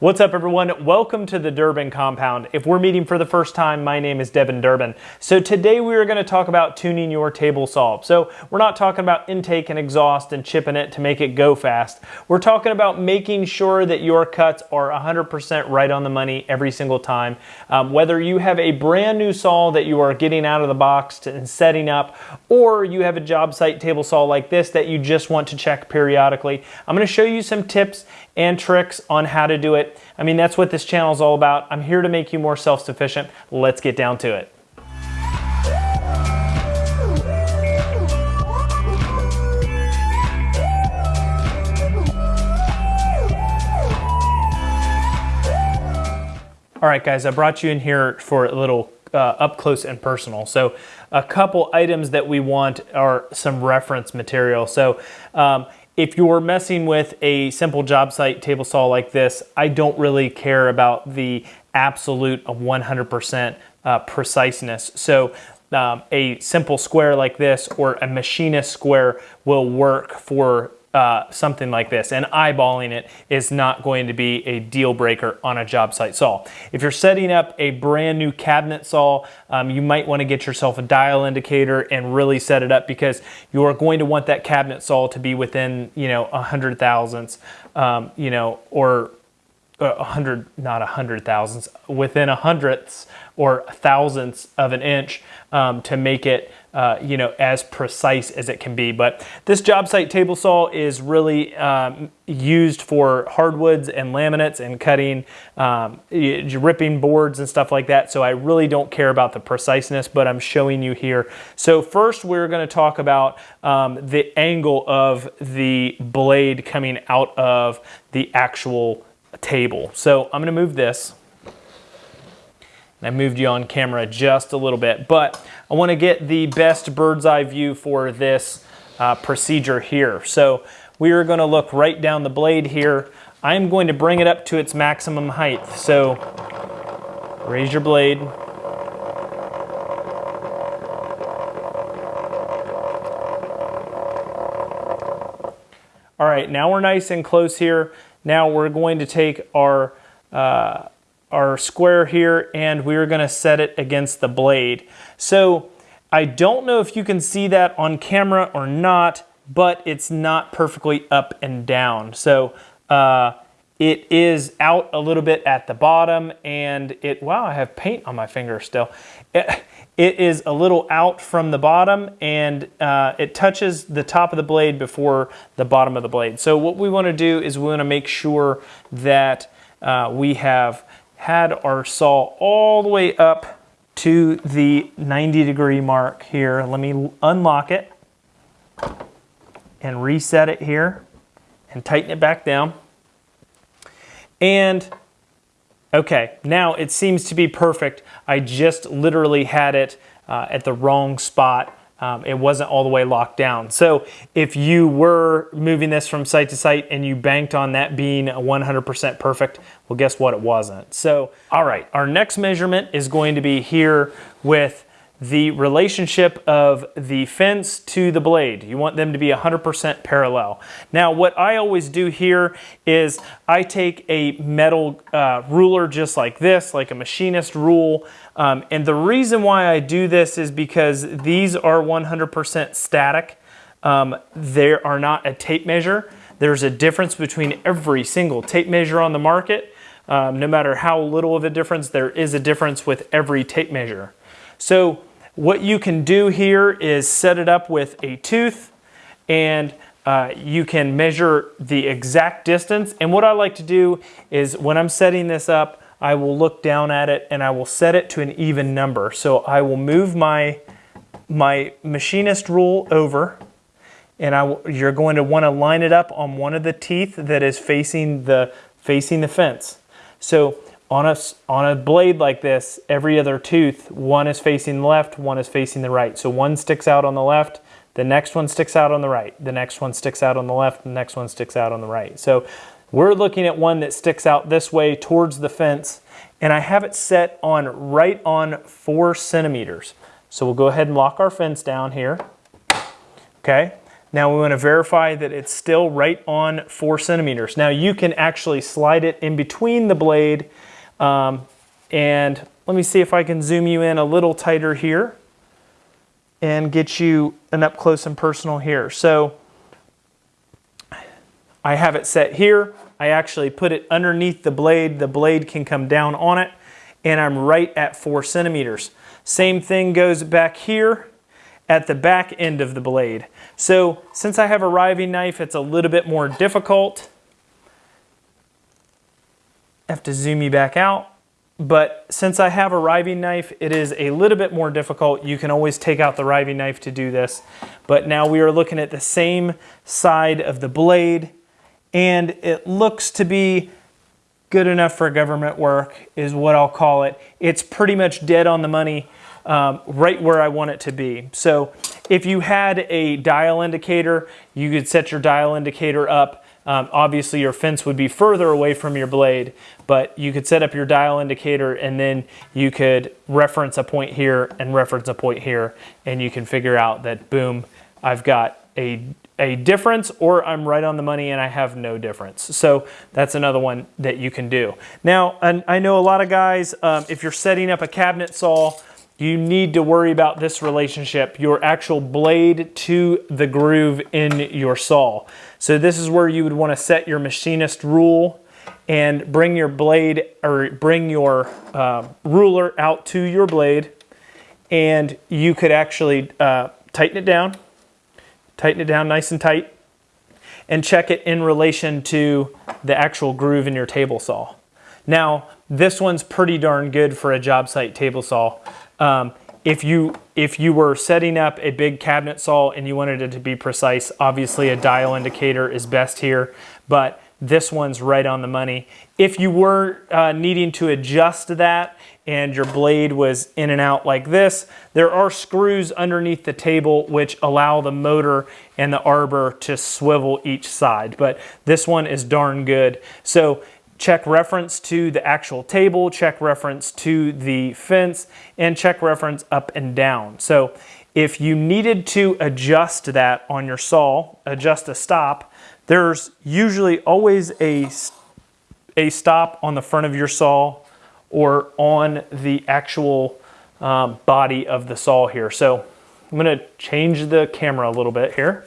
What's up everyone? Welcome to the Durbin Compound. If we're meeting for the first time, my name is Devin Durbin. So today we are gonna talk about tuning your table saw. So we're not talking about intake and exhaust and chipping it to make it go fast. We're talking about making sure that your cuts are 100% right on the money every single time. Um, whether you have a brand new saw that you are getting out of the box and setting up, or you have a job site table saw like this that you just want to check periodically. I'm gonna show you some tips and tricks on how to do it. I mean, that's what this channel is all about. I'm here to make you more self-sufficient. Let's get down to it. All right, guys, I brought you in here for a little uh, up close and personal. So a couple items that we want are some reference material. So um, if you're messing with a simple job site table saw like this, I don't really care about the absolute 100% uh, preciseness. So um, a simple square like this or a machinist square will work for uh, something like this and eyeballing it is not going to be a deal breaker on a job site saw. If you're setting up a brand new cabinet saw, um, you might want to get yourself a dial indicator and really set it up because you are going to want that cabinet saw to be within, you know, a hundred thousandths, um, you know, or a hundred, not a hundred thousandths, within a hundredths or thousandths of an inch um, to make it uh, you know, as precise as it can be. But this job site table saw is really um, used for hardwoods and laminates and cutting, um, ripping boards and stuff like that. So I really don't care about the preciseness, but I'm showing you here. So first we're gonna talk about um, the angle of the blade coming out of the actual table. So I'm gonna move this. And I moved you on camera just a little bit, but I wanna get the best bird's eye view for this uh, procedure here. So we are gonna look right down the blade here. I'm going to bring it up to its maximum height. So raise your blade. All right, now we're nice and close here. Now we're going to take our uh, our square here and we're gonna set it against the blade. So I don't know if you can see that on camera or not, but it's not perfectly up and down. So uh, it is out a little bit at the bottom and it, wow, I have paint on my finger still. It, it is a little out from the bottom and uh, it touches the top of the blade before the bottom of the blade. So what we wanna do is we wanna make sure that uh, we have had our saw all the way up to the 90 degree mark here. Let me unlock it and reset it here and tighten it back down. And okay, now it seems to be perfect. I just literally had it uh, at the wrong spot um, it wasn't all the way locked down. So if you were moving this from site to site and you banked on that being 100% perfect, well, guess what? It wasn't. So, all right, our next measurement is going to be here with the relationship of the fence to the blade. You want them to be 100% parallel. Now what I always do here is I take a metal uh, ruler just like this, like a machinist rule, um, and the reason why I do this is because these are 100% static. Um, they are not a tape measure. There's a difference between every single tape measure on the market. Um, no matter how little of a difference, there is a difference with every tape measure. So what you can do here is set it up with a tooth and uh, you can measure the exact distance. And what I like to do is when I'm setting this up, I will look down at it and I will set it to an even number. So I will move my, my machinist rule over and I you're going to want to line it up on one of the teeth that is facing the, facing the fence. So on a, on a blade like this, every other tooth, one is facing left, one is facing the right. So one sticks out on the left, the next one sticks out on the right, the next one sticks out on the left, the next one sticks out on the right. So we're looking at one that sticks out this way towards the fence, and I have it set on right on four centimeters. So we'll go ahead and lock our fence down here. Okay, Now we want to verify that it's still right on four centimeters. Now you can actually slide it in between the blade um, and let me see if I can zoom you in a little tighter here and get you an up close and personal here. So I have it set here. I actually put it underneath the blade. The blade can come down on it and I'm right at four centimeters. Same thing goes back here at the back end of the blade. So since I have a riving knife, it's a little bit more difficult. Have to zoom you back out. But since I have a riving knife, it is a little bit more difficult. You can always take out the riving knife to do this. But now we are looking at the same side of the blade and it looks to be good enough for government work is what I'll call it. It's pretty much dead on the money, um, right where I want it to be. So if you had a dial indicator, you could set your dial indicator up. Um, obviously your fence would be further away from your blade, but you could set up your dial indicator and then you could reference a point here and reference a point here and you can figure out that boom, I've got a a difference or I'm right on the money and I have no difference. So that's another one that you can do. Now, I know a lot of guys, um, if you're setting up a cabinet saw, you need to worry about this relationship, your actual blade to the groove in your saw. So this is where you would want to set your machinist rule and bring your blade or bring your uh, ruler out to your blade and you could actually uh, tighten it down tighten it down nice and tight, and check it in relation to the actual groove in your table saw. Now, this one's pretty darn good for a job site table saw. Um, if you if you were setting up a big cabinet saw and you wanted it to be precise, obviously a dial indicator is best here, but this one's right on the money. If you were uh, needing to adjust that and your blade was in and out like this, there are screws underneath the table which allow the motor and the arbor to swivel each side. But this one is darn good. So check reference to the actual table, check reference to the fence, and check reference up and down. So if you needed to adjust that on your saw, adjust a stop, there's usually always a, a stop on the front of your saw or on the actual um, body of the saw here. So I'm gonna change the camera a little bit here.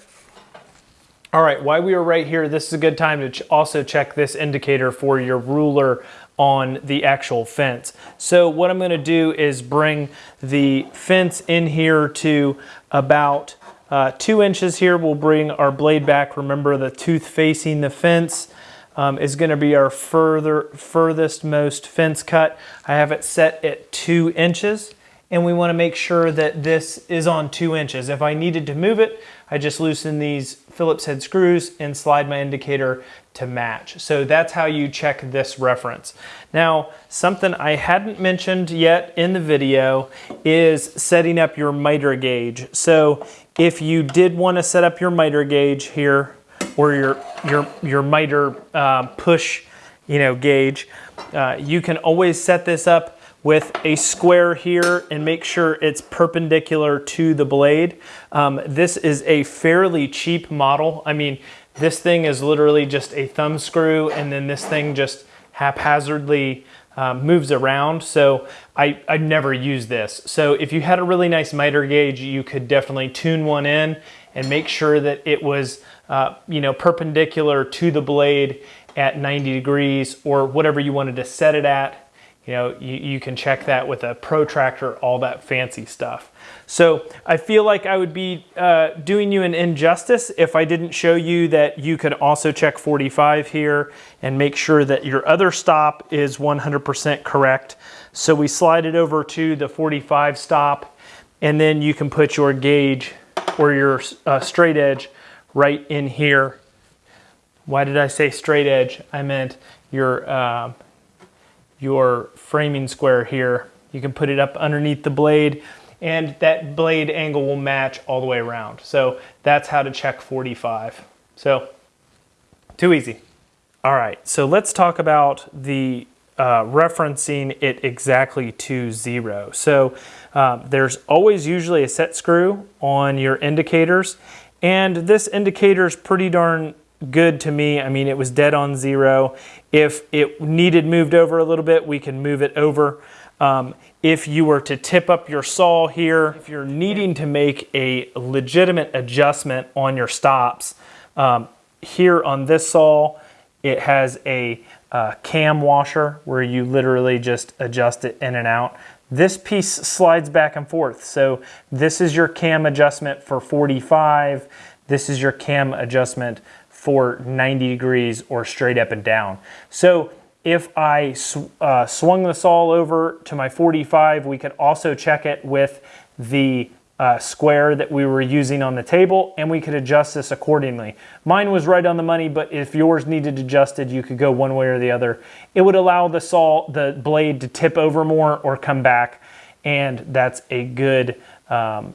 All right, while we are right here, this is a good time to ch also check this indicator for your ruler on the actual fence. So what I'm gonna do is bring the fence in here to about uh, two inches here. We'll bring our blade back. Remember the tooth facing the fence um, is going to be our further furthest most fence cut. I have it set at two inches and we want to make sure that this is on two inches. If I needed to move it, I just loosen these Phillips head screws and slide my indicator to match. So that's how you check this reference. Now, something I hadn't mentioned yet in the video is setting up your miter gauge. So if you did want to set up your miter gauge here, or your, your, your miter uh, push you know, gauge. Uh, you can always set this up with a square here and make sure it's perpendicular to the blade. Um, this is a fairly cheap model. I mean, this thing is literally just a thumb screw and then this thing just haphazardly um, moves around. So I, I never use this. So if you had a really nice miter gauge, you could definitely tune one in and make sure that it was uh, you know, perpendicular to the blade at 90 degrees or whatever you wanted to set it at. You know, you, you can check that with a protractor, all that fancy stuff. So I feel like I would be uh, doing you an injustice if I didn't show you that you could also check 45 here and make sure that your other stop is 100% correct. So we slide it over to the 45 stop and then you can put your gauge or your uh, straight edge right in here. Why did I say straight edge? I meant your, uh, your framing square here. You can put it up underneath the blade and that blade angle will match all the way around. So that's how to check 45. So too easy. All right, so let's talk about the uh, referencing it exactly to zero. So uh, there's always usually a set screw on your indicators And this indicator is pretty darn good to me. I mean, it was dead on zero. If it needed moved over a little bit, we can move it over. Um, if you were to tip up your saw here, if you're needing to make a legitimate adjustment on your stops, um, here on this saw, it has a uh, cam washer where you literally just adjust it in and out. This piece slides back and forth. So this is your cam adjustment for 45. This is your cam adjustment for 90 degrees or straight up and down. So if I sw uh, swung the saw over to my 45, we could also check it with the uh, square that we were using on the table and we could adjust this accordingly. Mine was right on the money, but if yours needed adjusted, you could go one way or the other. It would allow the saw, the blade to tip over more or come back and that's a good, um,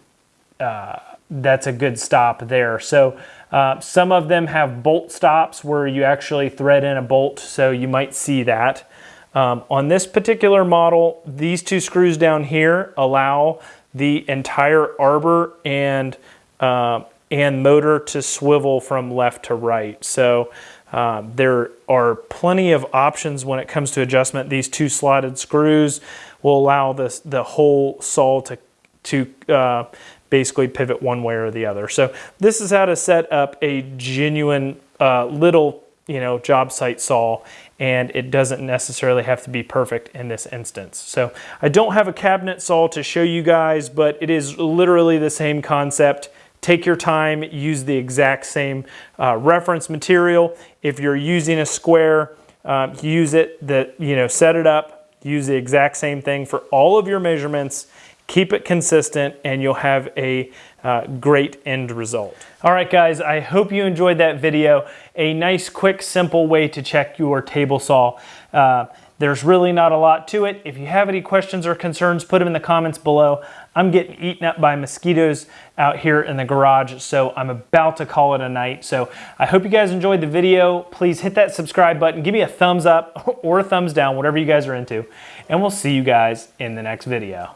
uh, that's a good stop there. So uh, some of them have bolt stops where you actually thread in a bolt, so you might see that. Um, on this particular model, these two screws down here allow the entire arbor and, uh, and motor to swivel from left to right. So uh, there are plenty of options when it comes to adjustment. These two slotted screws will allow this, the whole saw to, to uh, basically pivot one way or the other. So this is how to set up a genuine uh, little you know, job site saw and it doesn't necessarily have to be perfect in this instance. So I don't have a cabinet saw to show you guys, but it is literally the same concept. Take your time, use the exact same uh, reference material. If you're using a square, uh, use it, that you know, set it up, use the exact same thing for all of your measurements Keep it consistent and you'll have a uh, great end result. All right guys, I hope you enjoyed that video. A nice, quick, simple way to check your table saw. Uh, there's really not a lot to it. If you have any questions or concerns, put them in the comments below. I'm getting eaten up by mosquitoes out here in the garage, so I'm about to call it a night. So I hope you guys enjoyed the video. Please hit that subscribe button. Give me a thumbs up or a thumbs down, whatever you guys are into. And we'll see you guys in the next video.